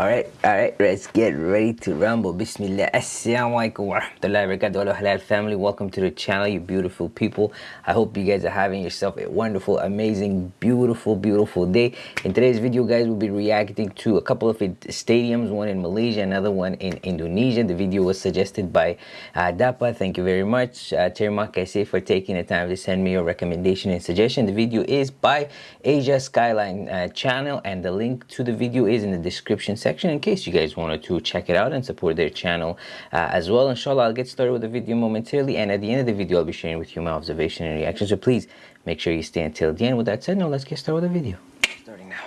Alright, alright, let's get ready to rumble. Bismillah. Assalamu alaikum wa rahmatullahi wa barakatuh. Halal family, welcome to the channel, you beautiful people. I hope you guys are having yourself a wonderful, amazing, beautiful, beautiful day. In today's video, guys, we'll be reacting to a couple of stadiums, one in Malaysia, another one in Indonesia. The video was suggested by uh, Dapa. Thank you very much, uh, Terima kasih, for taking the time to send me your recommendation and suggestion. The video is by Asia Skyline uh, channel, and the link to the video is in the description section in case you guys wanted to check it out and support their channel uh, as well. Inshallah, I'll get started with the video momentarily and at the end of the video, I'll be sharing with you my observation and reaction. So please make sure you stay until the end. With that said, now let's get started with the video. Starting now.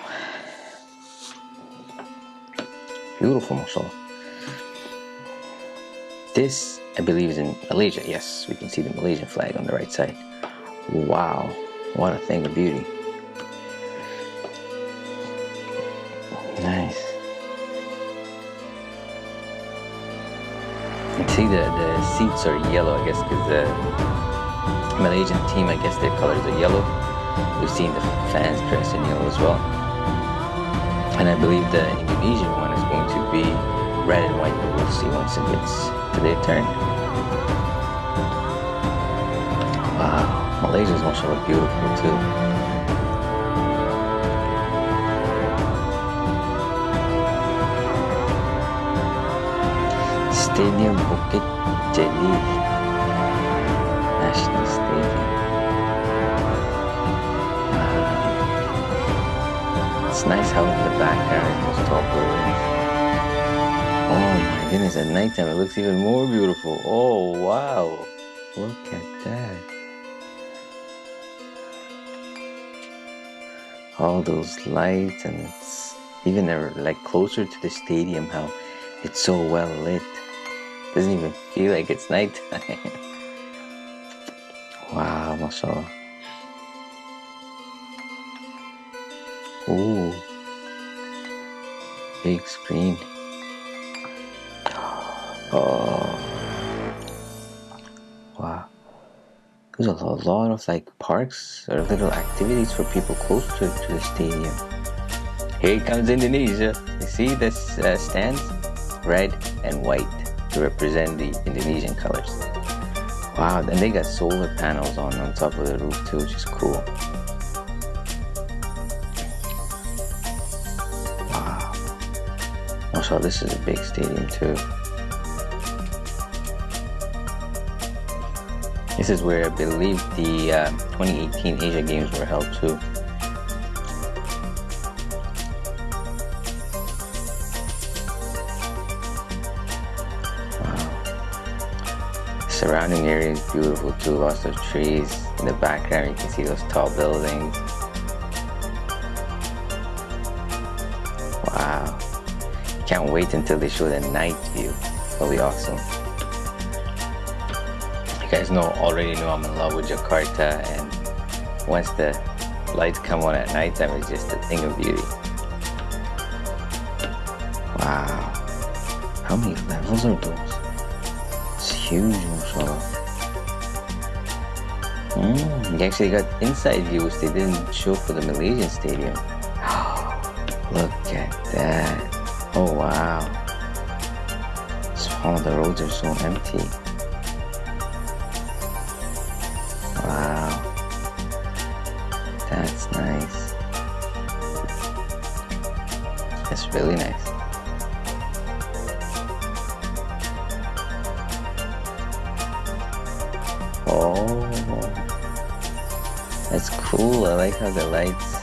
Beautiful, mashallah. This, I believe, is in Malaysia. Yes, we can see the Malaysian flag on the right side. Wow, what a thing of beauty. Nice. See the, the seats are yellow, I guess, because the Malaysian team, I guess their colors are yellow. We've seen the fans dressed in yellow as well. And I believe the Indonesian one is going to be red and white, but we'll see once it gets to their turn. Wow, Malaysia's also look beautiful too. Stadium Bukit Jalil National Stadium. Wow. It's nice how in the background those tall buildings. Oh my goodness, at nighttime it looks even more beautiful. Oh wow, look at that. All those lights and it's even like closer to the stadium how it's so well lit. Doesn't even feel like it's nighttime. wow, mashallah. Ooh. Big screen. Oh. Wow. There's a lot of like parks or little activities for people close to, to the stadium. Here comes Indonesia. You see this uh, stands? Red and white to represent the Indonesian colors. Wow, and they got solar panels on, on top of the roof too, which is cool. Wow. Also, this is a big stadium too. This is where I believe the uh, 2018 Asia Games were held too. Surrounding area is beautiful too. Lots of trees. In the background you can see those tall buildings. Wow. Can't wait until they show the night view. That'll be awesome. You guys know already know I'm in love with Jakarta and once the lights come on at night time it's just a thing of beauty. Wow. How many levels are those? Huge mashallah. Mm, they actually got inside views they didn't show for the Malaysian stadium. Look at that. Oh wow. All the roads are so empty. Oh, that's cool. I like how the lights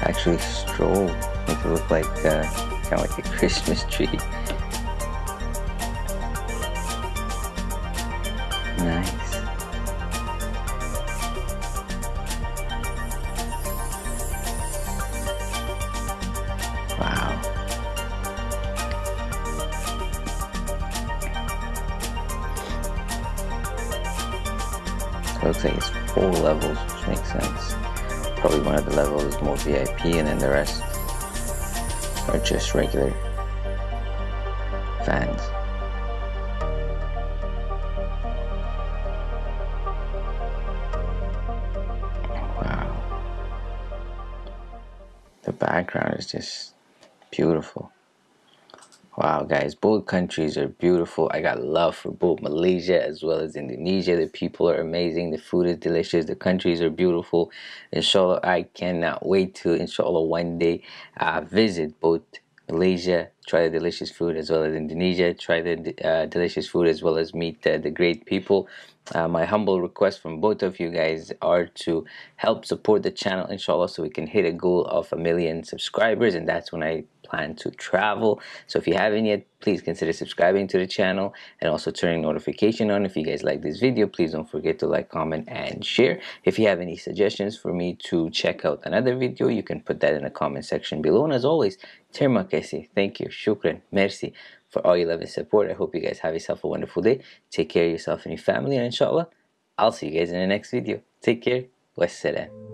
actually strobe, make it look like uh, kind of like a Christmas tree. Looks like it's four levels, which makes sense. Probably one of the levels is more VIP and then the rest are just regular fans. Wow. The background is just beautiful. Wow, guys, both countries are beautiful. I got love for both Malaysia as well as Indonesia. The people are amazing. The food is delicious. The countries are beautiful. Inshallah, I cannot wait to, inshallah, one day uh, visit both Malaysia, try the delicious food as well as Indonesia, try the uh, delicious food as well as meet uh, the great people. Uh, my humble request from both of you guys are to help support the channel inshallah so we can hit a goal of a million subscribers and that's when I plan to travel. So if you haven't yet please consider subscribing to the channel and also turning notification on. If you guys like this video please don't forget to like comment and share. If you have any suggestions for me to check out another video you can put that in the comment section below. And as always terima kasih. Thank you shukran merci for all your love and support. I hope you guys have yourself a wonderful day. Take care of yourself and your family, and inshallah, I'll see you guys in the next video. Take care. Wassalam.